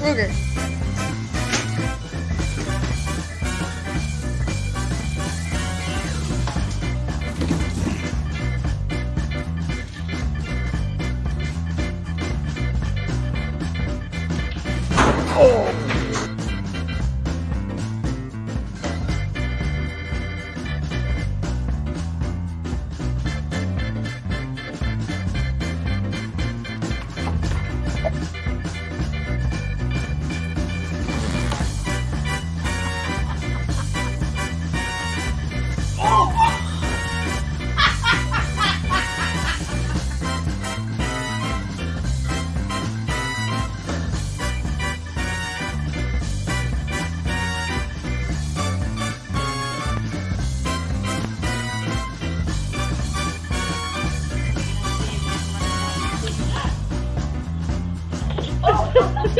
Nigger. Oh!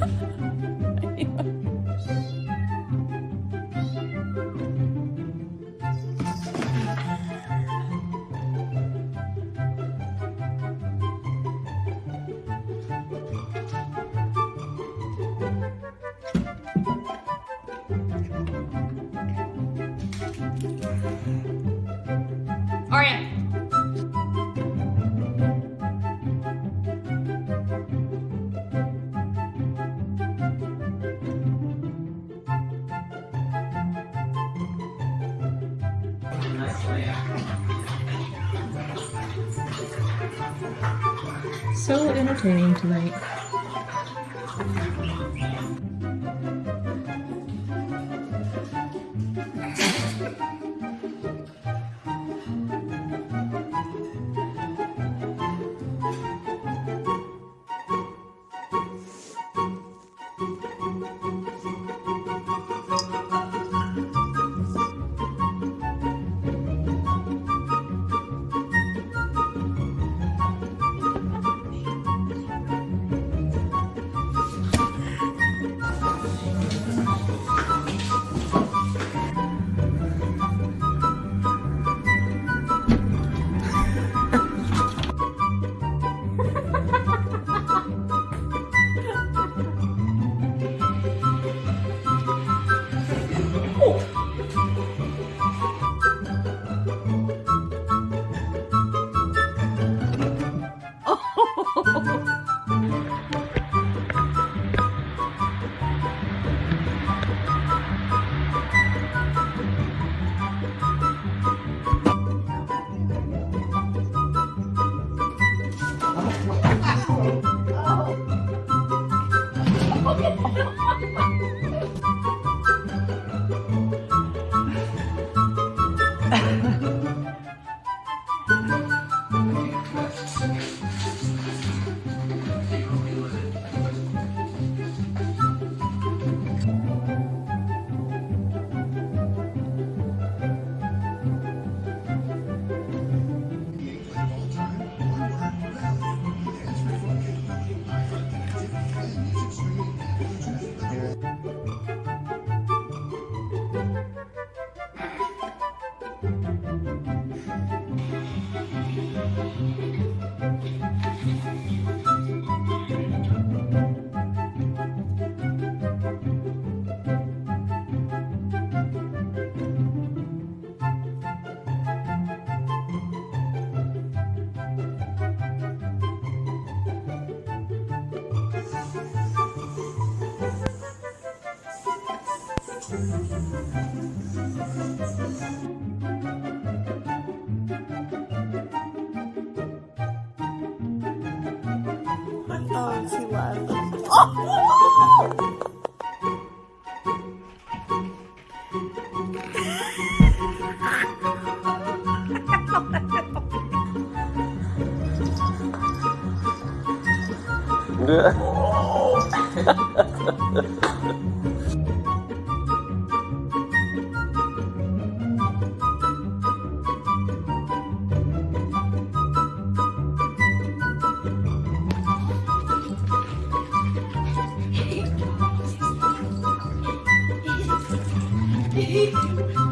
嗯。So entertaining tonight. pra mim. Nữa. Hehehe